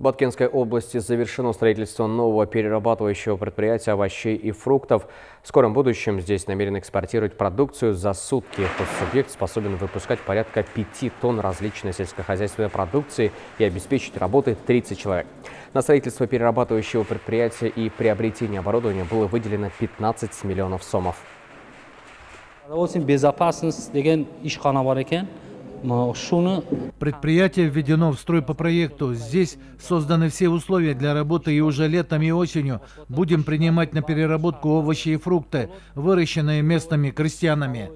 В Баткенской области завершено строительство нового перерабатывающего предприятия овощей и фруктов. В скором будущем здесь намерены экспортировать продукцию за сутки. Субъект способен выпускать порядка 5 тонн различной сельскохозяйственной продукции и обеспечить работой 30 человек. На строительство перерабатывающего предприятия и приобретение оборудования было выделено 15 миллионов сомов. Безопасность Предприятие введено в строй по проекту. Здесь созданы все условия для работы и уже летом и осенью будем принимать на переработку овощи и фрукты, выращенные местными крестьянами.